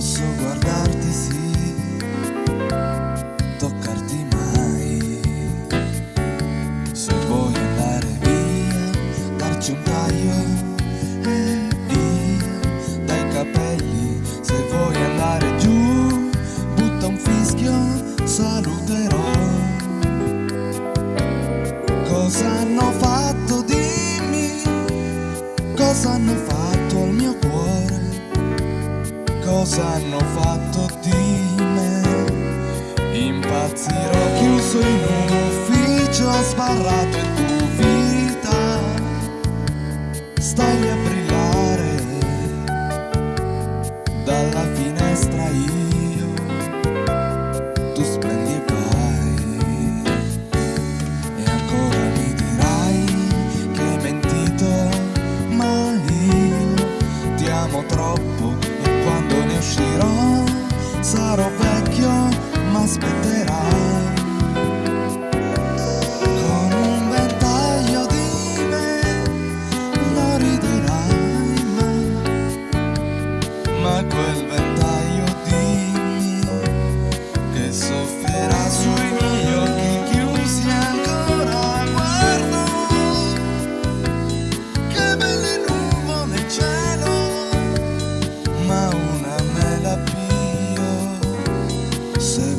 posso guardarti sì, toccarti mai. Se vuoi andare via, darci un taglio e via dai capelli. Se vuoi andare giù, butta un fischio, saluterò. Cosa hanno fatto, dimmi, cosa hanno fatto al mio cuore? Cosa hanno fatto di me. Impazzirò chiuso in un ufficio sbarrato e tu vita stai a ma quel ventaglio dimmi che soffierà sui miei occhi chiusi ancora guardo che belle nuvole nel cielo ma una me la pio se